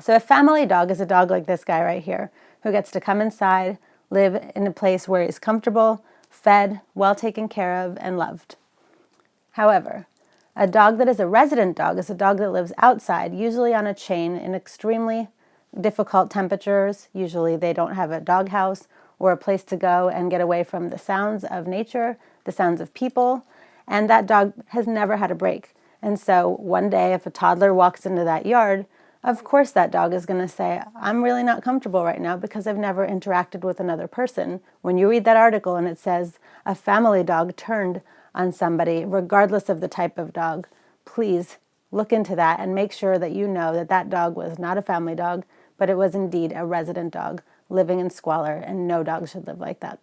So a family dog is a dog like this guy right here, who gets to come inside, live in a place where he's comfortable, fed, well taken care of, and loved. However, a dog that is a resident dog is a dog that lives outside, usually on a chain in extremely difficult temperatures. Usually they don't have a dog house or a place to go and get away from the sounds of nature, the sounds of people, and that dog has never had a break. And so one day if a toddler walks into that yard, of course that dog is going to say, I'm really not comfortable right now because I've never interacted with another person. When you read that article and it says a family dog turned on somebody, regardless of the type of dog, please look into that and make sure that you know that that dog was not a family dog, but it was indeed a resident dog living in squalor, and no dog should live like that.